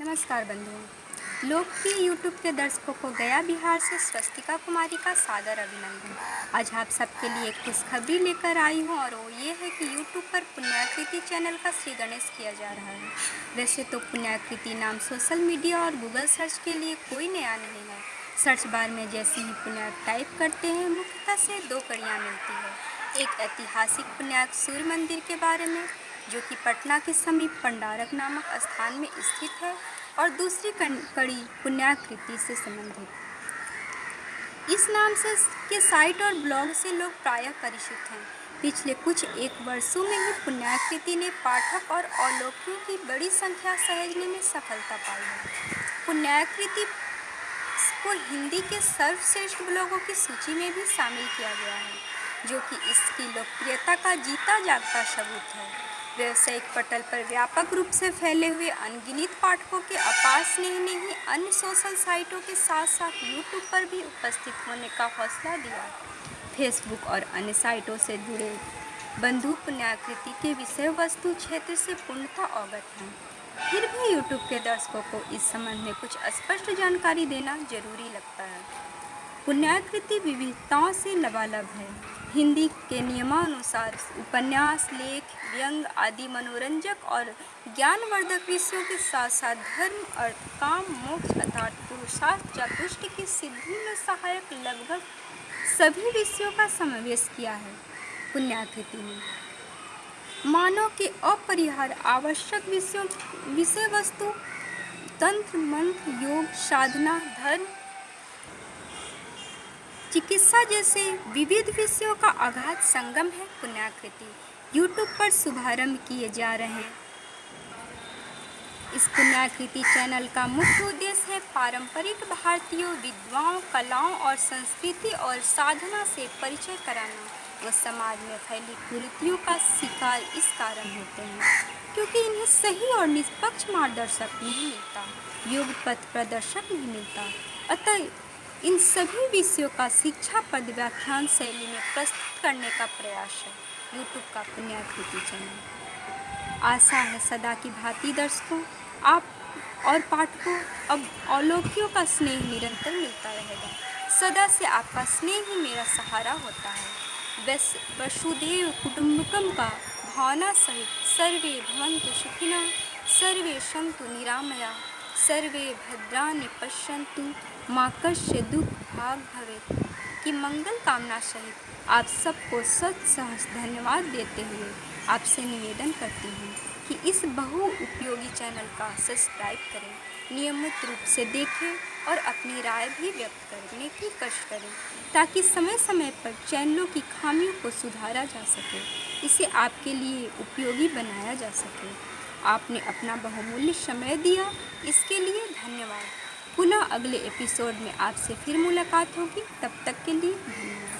नमस्कार बंधुओं। लोकप्रिय यूट्यूब के दर्शकों को गया बिहार से स्वस्तिका कुमारी का सादर अभिनंदन। आज आप सबके लिए एक खुशखबरी लेकर आई हूँ और वो ये है कि यूट्यूब पर पुण्याकृति चैनल का श्री गणेश किया जा रहा है। वैसे तो पुण्याकृति नाम सोशल मीडिया और गूगल सर्च के लिए कोई नया नहीं है। सर्च बार में जैसे ही पुण्याक टाइप करते हैं, मुख्यतः से दो कड़ियाँ मिलती है। एक ऐतिहासिक पुण्याक सूर्य मंदिर के बारे में जो कि पटना के समीप पंडारक नामक स्थान में स्थित है और दूसरी कड़ी पुण्याकृति से संबंधित। इस नाम से के साइट और ब्लॉग से लोग प्रायः परिचित हैं। पिछले कुछ एक वर्षों में ही पुण्याकृति ने पाठक और अवलोकियों की बड़ी संख्या सहेजने में सफलता पाई है। पुण्याकृति को हिंदी के सर्वश्रेष्ठ ब्लॉगों की सूची में भी शामिल किया गया है, जो कि इसकी लोकप्रियता का जीता जागता सबूत है। व्यावसायिक पटल पर व्यापक रूप से फैले हुए अनगिनत पाठकों के अपार स्नेह ने ही अन्य सोशल साइटों के साथ साथ यूट्यूब पर भी उपस्थित होने का हौसला दिया। फेसबुक और अन्य साइटों से जुड़े बंधु पुण्याकृति के विषय वस्तु क्षेत्र से पूर्णतः अवगत हैं। फिर भी यूट्यूब के दर्शकों को इस संबंध में कुछ स्पष्ट जानकारी देना ज़रूरी लगता है। पुण्याकृति विविधताओं से लबालब है। हिंदी के नियमानुसार उपन्यास, लेख, व्यंग आदि मनोरंजक और ज्ञानवर्धक विषयों के साथ साथ धर्म अर्थ काम, मोक्ष अर्थात पुरुषार्थ, चतुष्ट की सिद्धि में सहायक लगभग सभी विषयों का समावेश किया है पुण्याकृति ने। मानव के अपरिहार आवश्यक विषयों, विषय वस्तु, तंत्र, मंत्र, योग, साधना, धर्म चिकित्सा जैसे विविध विषयों का अगाध संगम है पुण्याकृति। यूट्यूब पर शुभारंभ किए जा रहे हैं। इस पुण्याकृति चैनल का मुख्य उद्देश्य है पारंपरिक भारतीय, विद्वाओं, कलाओं और संस्कृति और साधना से परिचय कराना। व समाज में फैली कुरीतियों का शिकार इस कारण होते हैं, क्योंकि इन्हें सही और निष्पक्ष मार्गदर्शक नहीं मिलता योग पथ प्रदर्शक नहीं मिलता। अतः इन सभी विषयों का शिक्षा पद व्याख्यान शैली में प्रस्तुत करने का प्रयास है। यूट्यूब का पुण्याकृति चैनल आशा है सदा की भांति दर्शकों, आप और पाठकों अब अवलोकियों का स्नेह निरंतर मिलता रहेगा। सदा से आपका स्नेह ही मेरा सहारा होता है। वैस, वसुदेव कुटुम्बकम का भावना सहित सर्वे भवंतु सुखिना सर्वे संतु निरामया। सर्वे भद्रानि पश्यन्तु, माँ कश्य दुख भाग भवे की मंगल कामना सहित आप सबको सच सहस धन्यवाद देते हुए आपसे निवेदन करती हूँ कि इस बहु उपयोगी चैनल का सब्सक्राइब करें, नियमित रूप से देखें और अपनी राय भी व्यक्त करने की कष्ट करें, ताकि समय समय पर चैनलों की खामियों को सुधारा जा सके, इसे आपके लिए उपयोगी बनाया जा सके। आपने अपना बहुमूल्य समय दिया। इसके लिए धन्यवाद। पुनः अगले एपिसोड में आपसे फिर मुलाकात होगी। तब तक के लिए धन्यवाद।